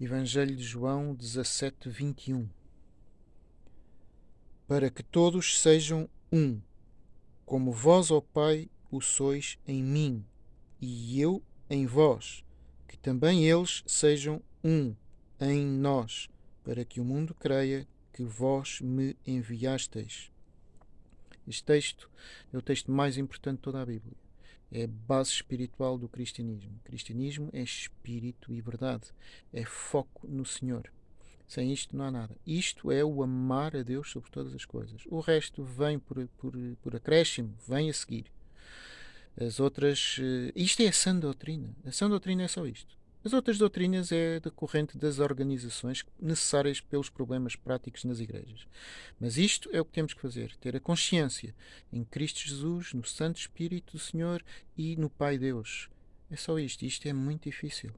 Evangelho de João 17, 21. Para que todos sejam um, como vós, ó Pai, o sois em mim, e eu em vós, que também eles sejam um em nós, para que o mundo creia que vós me enviasteis. Este texto é o texto mais importante de toda a Bíblia é base espiritual do cristianismo. O cristianismo é espírito e verdade, é foco no Senhor. Sem isto não há nada. Isto é o amar a Deus sobre todas as coisas. O resto vem por, por, por acréscimo, vem a seguir. As outras. Eh, isto é a sã doutrina. A sã doutrina é só isto. As outras doutrinas é decorrente das organizações necessárias pelos problemas práticos nas igrejas. Mas isto é o que temos que fazer: ter a consciência em Cristo Jesus, no Santo Espírito do Senhor e no Pai Deus. É só isto. Isto é muito difícil.